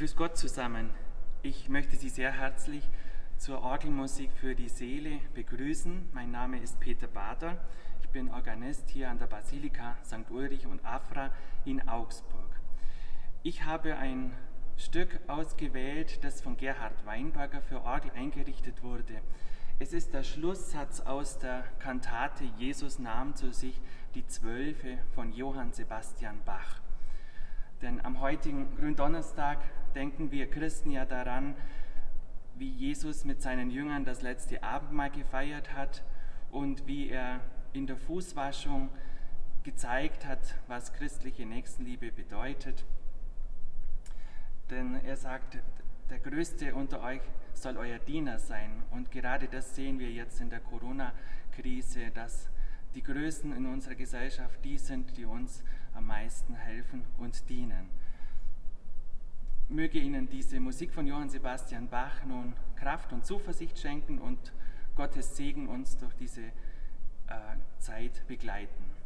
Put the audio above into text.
Grüß Gott zusammen. Ich möchte Sie sehr herzlich zur Orgelmusik für die Seele begrüßen. Mein Name ist Peter Bader. Ich bin Organist hier an der Basilika St. Ulrich und Afra in Augsburg. Ich habe ein Stück ausgewählt, das von Gerhard Weinberger für Orgel eingerichtet wurde. Es ist der Schlusssatz aus der Kantate Jesus nahm zu sich die Zwölfe von Johann Sebastian Bach. Denn am heutigen Gründonnerstag denken wir Christen ja daran, wie Jesus mit seinen Jüngern das letzte Abendmahl gefeiert hat und wie er in der Fußwaschung gezeigt hat, was christliche Nächstenliebe bedeutet. Denn er sagt, der Größte unter euch soll euer Diener sein. Und gerade das sehen wir jetzt in der Corona-Krise, dass die Größten in unserer Gesellschaft die sind, die uns am meisten helfen und dienen. Möge Ihnen diese Musik von Johann Sebastian Bach nun Kraft und Zuversicht schenken und Gottes Segen uns durch diese äh, Zeit begleiten.